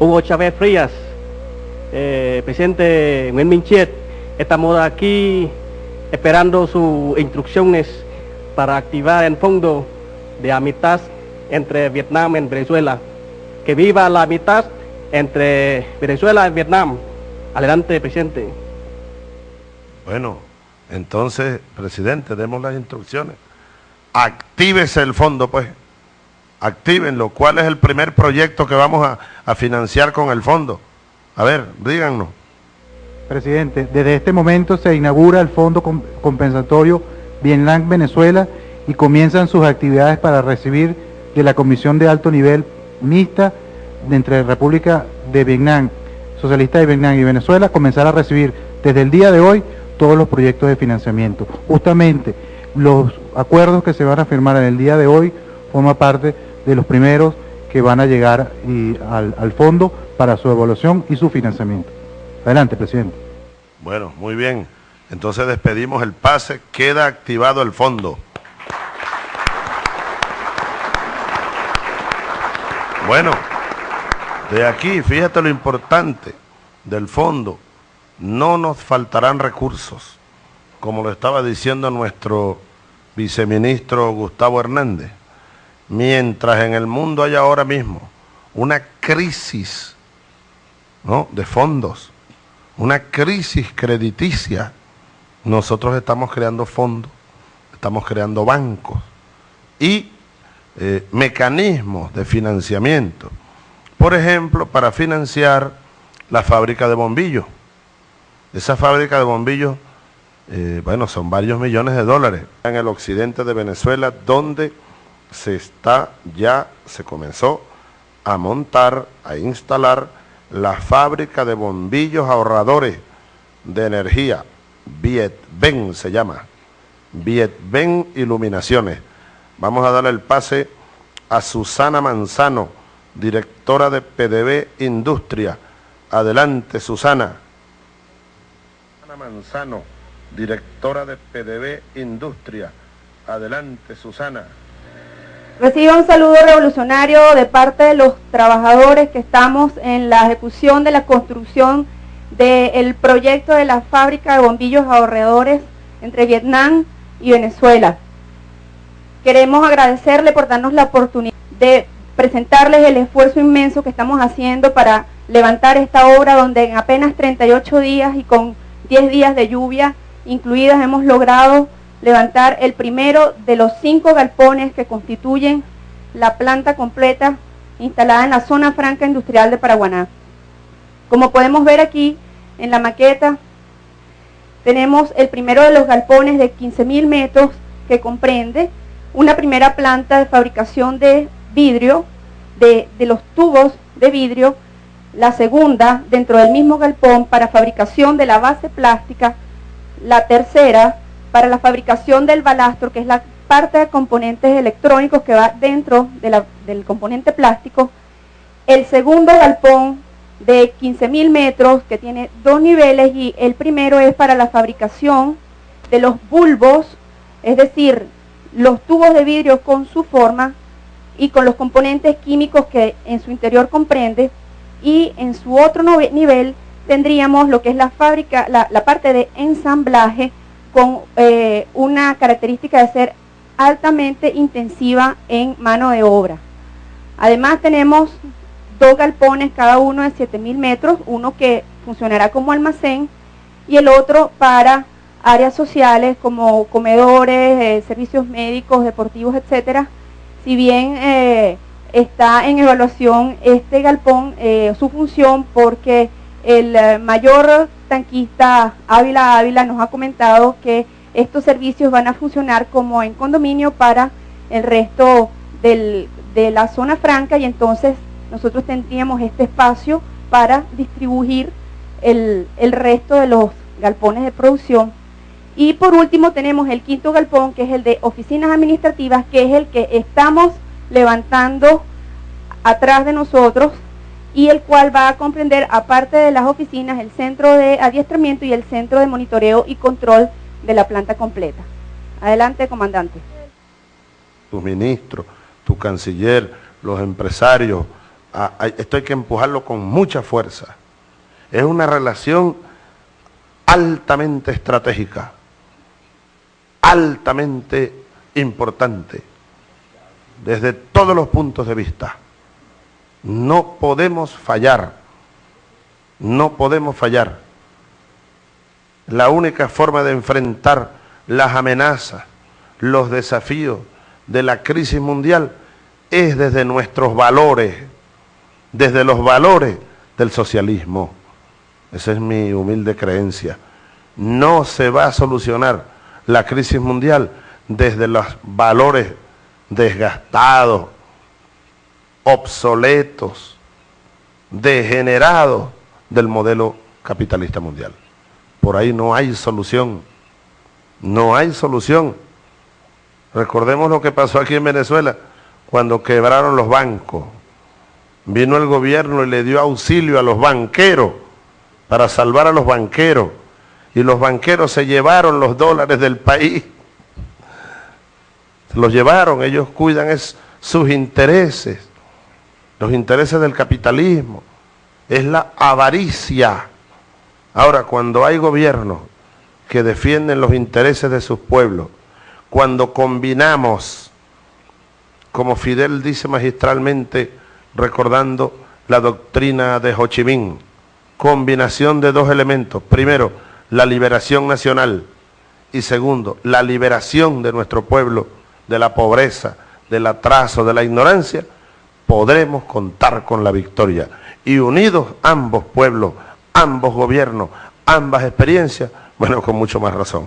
Hugo Chávez Frías, eh, presidente Minchet, estamos aquí esperando sus instrucciones para activar el fondo de amistad entre Vietnam y Venezuela. Que viva la amistad entre Venezuela y Vietnam. Adelante, presidente. Bueno, entonces, presidente, demos las instrucciones. Actívese el fondo, pues. Actívenlo. ¿Cuál es el primer proyecto que vamos a, a financiar con el fondo? A ver, díganos. Presidente, desde este momento se inaugura el Fondo Compensatorio Vietnam-Venezuela y comienzan sus actividades para recibir de la Comisión de Alto Nivel Mixta de entre República de Vietnam, Socialista de Vietnam y Venezuela, comenzar a recibir desde el día de hoy todos los proyectos de financiamiento. Justamente los acuerdos que se van a firmar en el día de hoy forman parte de los primeros que van a llegar al, al fondo para su evaluación y su financiamiento. Adelante, presidente. Bueno, muy bien. Entonces despedimos el pase, queda activado el fondo. Bueno, de aquí, fíjate lo importante del fondo, no nos faltarán recursos, como lo estaba diciendo nuestro viceministro Gustavo Hernández. Mientras en el mundo hay ahora mismo una crisis ¿no? de fondos, una crisis crediticia, nosotros estamos creando fondos, estamos creando bancos y eh, mecanismos de financiamiento. Por ejemplo, para financiar la fábrica de bombillos. Esa fábrica de bombillos, eh, bueno, son varios millones de dólares en el occidente de Venezuela, donde se está, ya se comenzó a montar, a instalar la fábrica de bombillos ahorradores de energía, Vietben se llama, Vietben Iluminaciones. Vamos a darle el pase a Susana Manzano, directora de PDB Industria. Adelante, Susana. Susana Manzano, directora de PDB Industria. Adelante, Susana. Reciba un saludo revolucionario de parte de los trabajadores que estamos en la ejecución de la construcción del proyecto de la fábrica de bombillos ahorradores entre Vietnam y Venezuela. Queremos agradecerle por darnos la oportunidad de presentarles el esfuerzo inmenso que estamos haciendo para levantar esta obra donde en apenas 38 días y con 10 días de lluvia incluidas hemos logrado levantar el primero de los cinco galpones que constituyen la planta completa instalada en la zona franca industrial de Paraguaná. Como podemos ver aquí en la maqueta, tenemos el primero de los galpones de 15.000 metros que comprende una primera planta de fabricación de vidrio, de, los tubos de vidrio, la segunda dentro del mismo galpón para fabricación de la base plástica, la tercera para la fabricación del balastro, que es la parte de componentes electrónicos que va dentro del componente plástico, el segundo galpón de 15.000 metros que tiene dos niveles y el primero es para la fabricación de los bulbos, es decir, los tubos de vidrio con su forma y con los componentes químicos que en su interior comprende. Y en su otro nivel tendríamos lo que es la fábrica, la, parte de ensamblaje con eh, una característica de ser altamente intensiva en mano de obra. Además tenemos dos galpones, cada uno de 7.000 metros, uno que funcionará como almacén y el otro para áreas sociales como comedores, eh, servicios médicos, deportivos, etcétera. Si bien eh, está en evaluación este galpón, su función, porque el mayor tanquista Ávila Ávila nos ha comentado que estos servicios van a funcionar como en condominio para el resto de la zona franca y entonces nosotros tendríamos este espacio para distribuir el resto de los galpones de producción. Y por último tenemos el quinto galpón, que es el de oficinas administrativas, que es el que estamos levantando atrás de nosotros y el cual va a comprender, aparte de las oficinas, el centro de adiestramiento y el centro de monitoreo y control de la planta completa. Adelante, comandante. Tu ministro, tu canciller, los empresarios, esto hay que empujarlo con mucha fuerza. Es una relación altamente estratégica, altamente importante, desde todos los puntos de vista. No podemos fallar, no podemos fallar. La única forma de enfrentar las amenazas, los desafíos de la crisis mundial es desde nuestros valores, desde los valores del socialismo. Esa es mi humilde creencia. No se va a solucionar la crisis mundial desde los valores desgastados, obsoletos, degenerados del modelo capitalista mundial. Por ahí no hay solución. No hay solución. Recordemos lo que pasó aquí en Venezuela cuando quebraron los bancos. Vino el gobierno y le dio auxilio a los banqueros para salvar a los banqueros. Y los banqueros se llevaron los dólares del país. Los llevaron, ellos cuidan sus intereses, los intereses del capitalismo. Es la avaricia. Ahora, cuando hay gobiernos que defienden los intereses de sus pueblos, cuando combinamos, como Fidel dice magistralmente, recordando la doctrina de Ho Chi Minh, combinación de dos elementos. Primero, la liberación nacional y segundo, la liberación de nuestro pueblo de la pobreza, del atraso, de la ignorancia, podremos contar con la victoria. Y unidos ambos pueblos, ambos gobiernos, ambas experiencias, bueno, con mucho más razón.